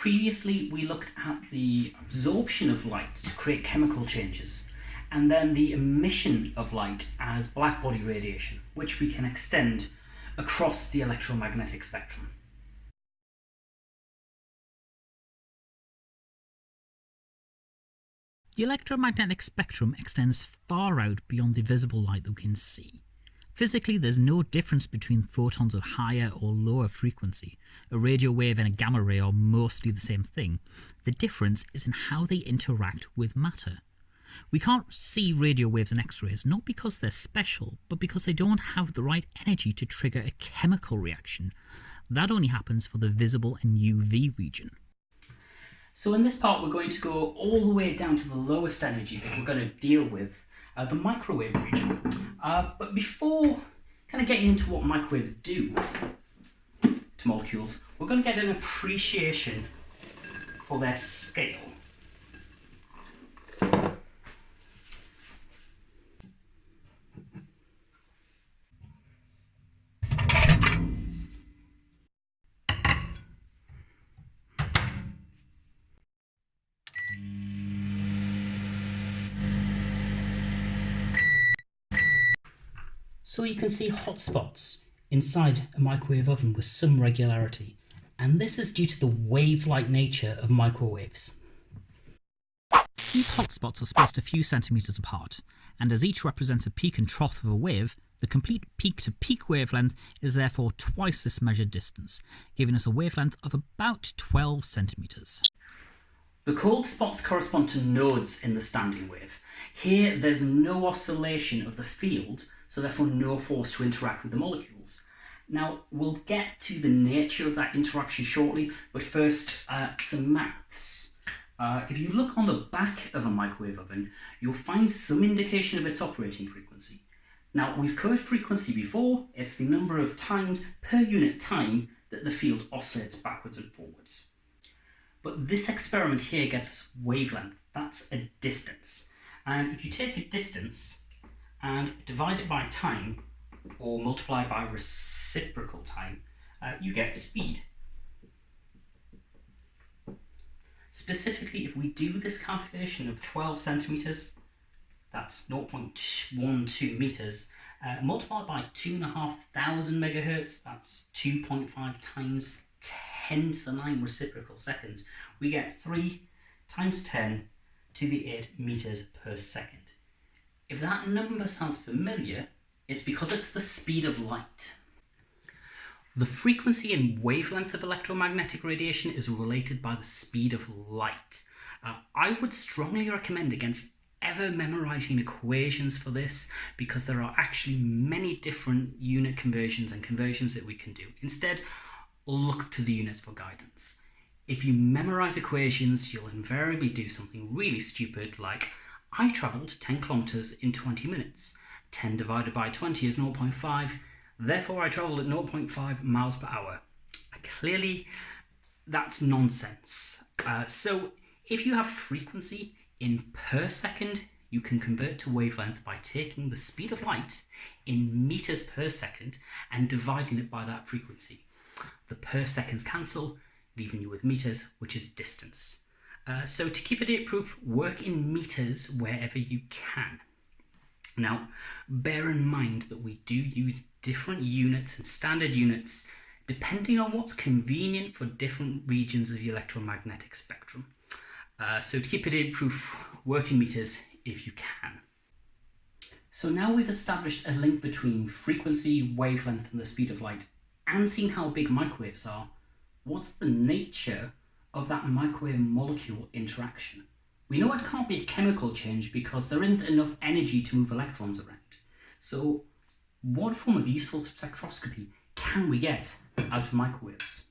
Previously, we looked at the absorption of light to create chemical changes, and then the emission of light as blackbody radiation, which we can extend across the electromagnetic spectrum. The electromagnetic spectrum extends far out beyond the visible light that we can see. Physically, there's no difference between photons of higher or lower frequency. A radio wave and a gamma ray are mostly the same thing. The difference is in how they interact with matter. We can't see radio waves and X-rays, not because they're special, but because they don't have the right energy to trigger a chemical reaction. That only happens for the visible and UV region. So in this part, we're going to go all the way down to the lowest energy that we're going to deal with uh, the microwave region. Uh, but before kind of getting into what microwaves do to molecules, we're going to get an appreciation for their scale. So you can see hotspots inside a microwave oven with some regularity, and this is due to the wave-like nature of microwaves. These hotspots are spaced a few centimetres apart, and as each represents a peak and trough of a wave, the complete peak-to-peak -peak wavelength is therefore twice this measured distance, giving us a wavelength of about 12 centimetres. The cold spots correspond to nodes in the standing wave. Here there's no oscillation of the field, so therefore no force to interact with the molecules. Now, we'll get to the nature of that interaction shortly, but first, uh, some maths. Uh, if you look on the back of a microwave oven, you'll find some indication of its operating frequency. Now, we've covered frequency before, it's the number of times per unit time that the field oscillates backwards and forwards. But this experiment here gets us wavelength, that's a distance. And if you take a distance and divide it by time, or multiply by reciprocal time, uh, you get speed. Specifically, if we do this calculation of 12 centimetres, that's 0.12 metres, uh, multiplied by 2,500 megahertz, that's 2.5 times 10 to the 9 reciprocal seconds, we get 3 times 10 to the 8 metres per second. If that number sounds familiar, it's because it's the speed of light. The frequency and wavelength of electromagnetic radiation is related by the speed of light. Uh, I would strongly recommend against ever memorizing equations for this because there are actually many different unit conversions and conversions that we can do. Instead, look to the units for guidance. If you memorize equations, you'll invariably do something really stupid like I travelled 10 kilometres in 20 minutes. 10 divided by 20 is 0.5, therefore I travelled at 0.5 miles per hour. Clearly, that's nonsense. Uh, so if you have frequency in per second, you can convert to wavelength by taking the speed of light in meters per second and dividing it by that frequency. The per seconds cancel, leaving you with meters, which is distance. Uh, so to keep it proof, work in meters wherever you can. Now, bear in mind that we do use different units and standard units depending on what's convenient for different regions of the electromagnetic spectrum. Uh, so to keep it date proof, work in meters if you can. So now we've established a link between frequency, wavelength and the speed of light and seen how big microwaves are, what's the nature of that microwave molecule interaction. We know it can't be a chemical change because there isn't enough energy to move electrons around. So what form of useful spectroscopy can we get out of microwaves?